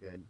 Good.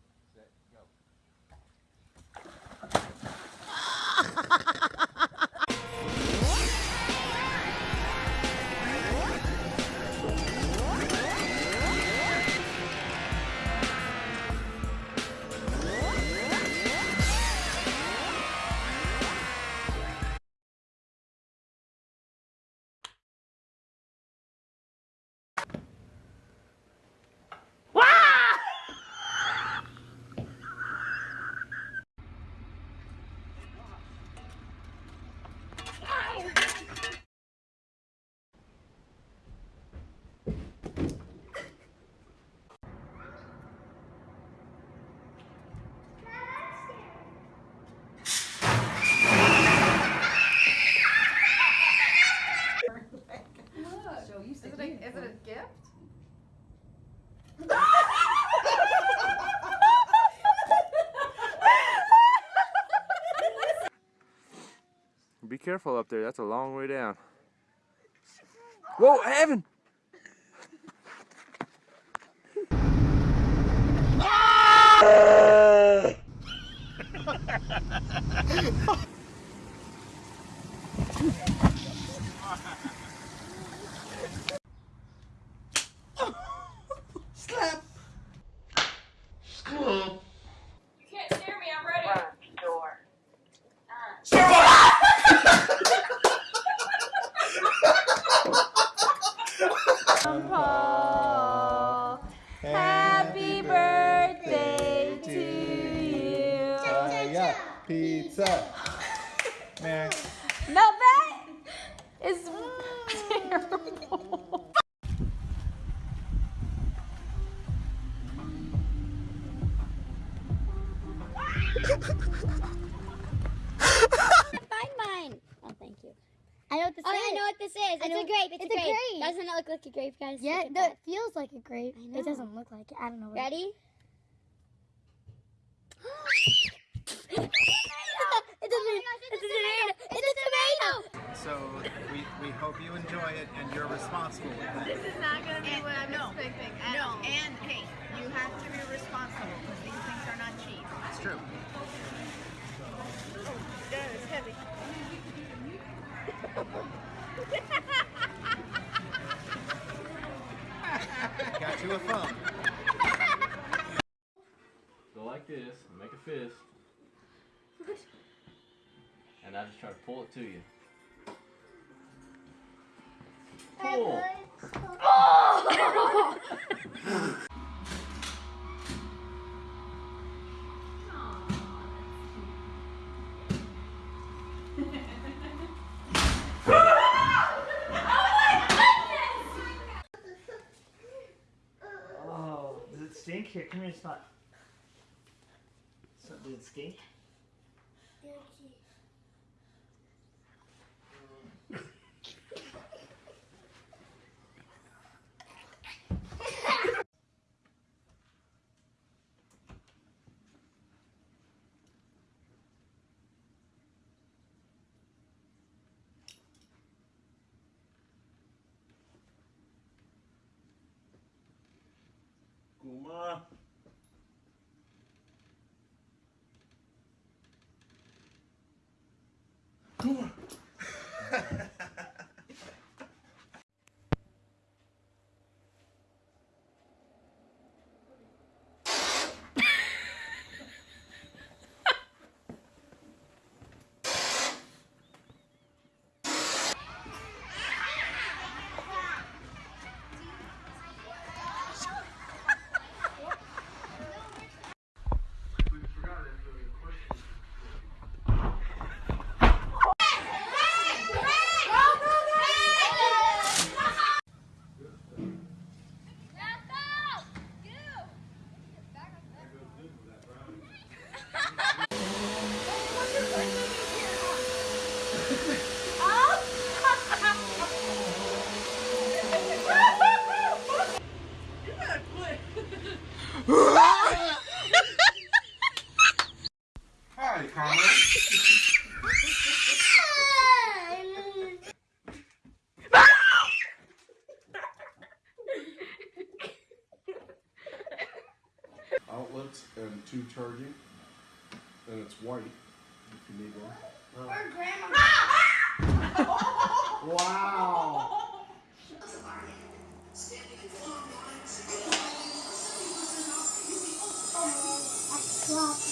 Careful up there. That's a long way down. Whoa, Evan! Paul, happy birthday to you. yeah, pizza. Man. what this is. It's know- a grape. It's, it's a a grape. grape. Doesn't it look like a grape, guys? Yeah, Look at that that. feels like a grape. I know. It doesn't look like it. I don't know. Ready? it's a tomato. It's a tomato. It's a tomato. So we, we hope you enjoy it and you're responsible with it. This is not gonna be what I'm no. expecting. No, and hey, you have to be responsible because these things are not cheap. It's true. Oh, God, it's heavy. Got you a phone. Go like this, make a fist. And I just try to pull it to you. Pull! Here, come here, spot. So, does it stink? Kuma. Come on. Palmer. Outlets and two charging, and it's white if you need one. Oh. Grandma. wow. Wow.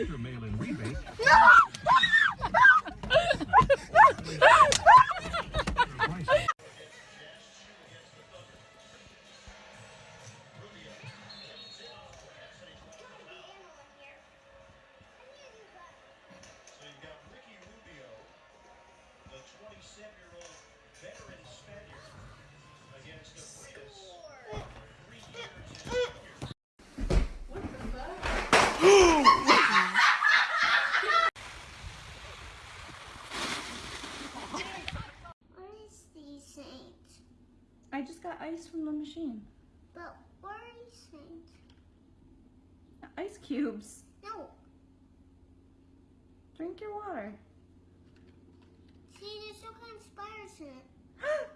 after mail-in rebate. machine. But is saint? Ice cubes. No. Drink your water. See, there's some kind of spiders in it.